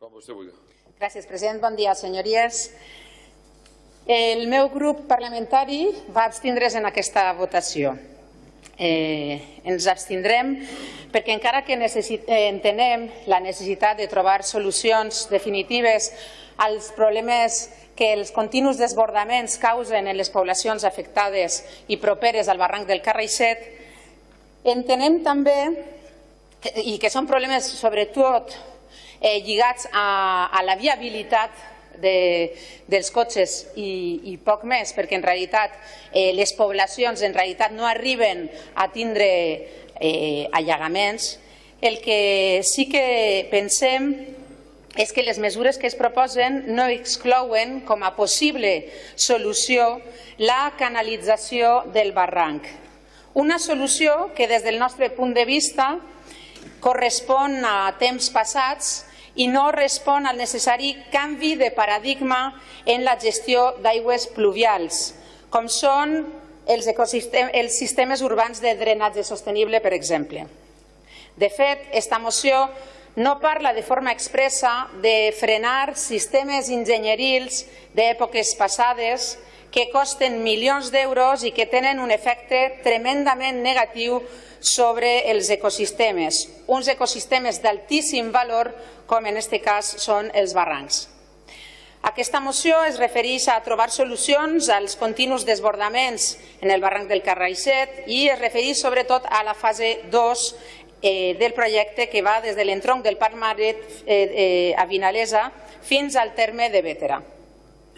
Com vostè vulgui. Gràcies, president. Bon dia, senyories. El meu grup parlamentari va abstindre's en aquesta votació. Eh, ens abstindrem perquè encara que necessit, eh, entenem la necessitat de trobar solucions definitives als problemes que els continus desbordaments causen en les poblacions afectades i properes al barranc del Carraixet, entenem també i que són problemes sobretot eh, lligats a, a la viabilitat de, dels cotxes i, i poc més, perquè en realitat eh, les poblacions en realitat no arriben a tindre eh, allagaments. El que sí que pensem és que les mesures que es proposen no exclouen com a possible solució la canalització del barranc. Una solució que des del nostre punt de vista correspon a temps passats i no respon al necessari canvi de paradigma en la gestió d'aigües pluvials, com són els, els sistemes urbans de drenatge sostenible, per exemple. De fet, aquesta moció no parla de forma expressa de frenar sistemes enginyerils d'èpoques passades que costen milions d'euros i que tenen un efecte tremendament negatiu sobre els ecosistemes, uns ecosistemes d'altíssim valor, com en aquest cas són els barrancs. Aquesta moció es refereix a trobar solucions als continus desbordaments en el barranc del Carraixet i es refereix sobretot a la fase 2 eh, del projecte que va des de l'entronc del Parc Maret eh, eh, a Vinalesa fins al terme de Bétera.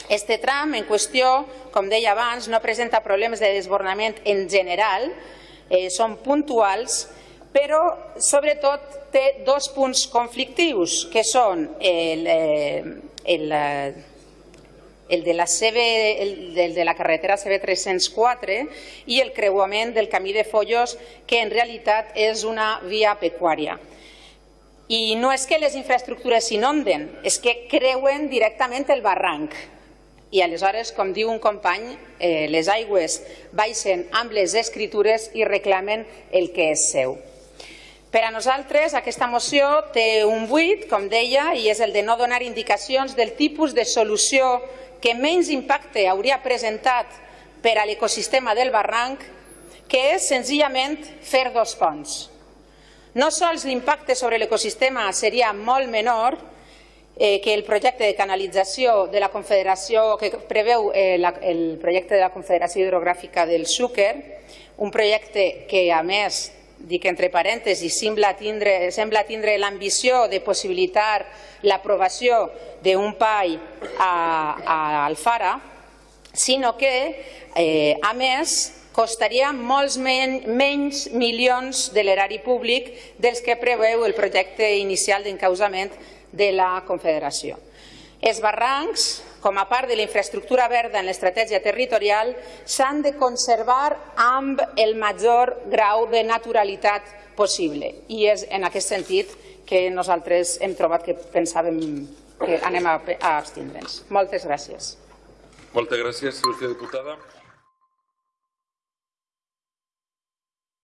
Este tram en qüestió, com deia abans, no presenta problemes de desbordament en general, eh, són puntuals, però sobretot té dos punts conflictius, que són el, eh, el, eh, el, de la CB, el, el de la carretera CB304 i el creuament del camí de Follos, que en realitat és una via pecuària. I no és que les infraestructures s'inonden, és que creuen directament el barranc i aleshores, com diu un company, eh, les aigües baixen amb les escritures i reclamen el que és seu. Per a nosaltres aquesta moció té un buit, com deia, i és el de no donar indicacions del tipus de solució que menys impacte hauria presentat per a l'ecosistema del barranc, que és senzillament fer dos ponts. No sols l'impacte sobre l'ecosistema seria molt menor, eh, que el projecte de canalització de la Confederació, que preveu eh, la, el projecte de la Confederació Hidrogràfica del Xúquer, un projecte que, a més, dic entre parèntesis, sembla tindre, sembla tindre l'ambició de possibilitar l'aprovació d'un PAI a, a Alfara, sinó que, eh, a més, costaria molts men menys milions de l'erari públic dels que preveu el projecte inicial d'encausament de la Confederació. Els barrancs, com a part de la infraestructura verda en l'estratègia territorial, s'han de conservar amb el major grau de naturalitat possible. I és en aquest sentit que nosaltres hem trobat que pensàvem que anem a, abstindre'ns. Moltes gràcies. Moltes gràcies, il·lustre diputada.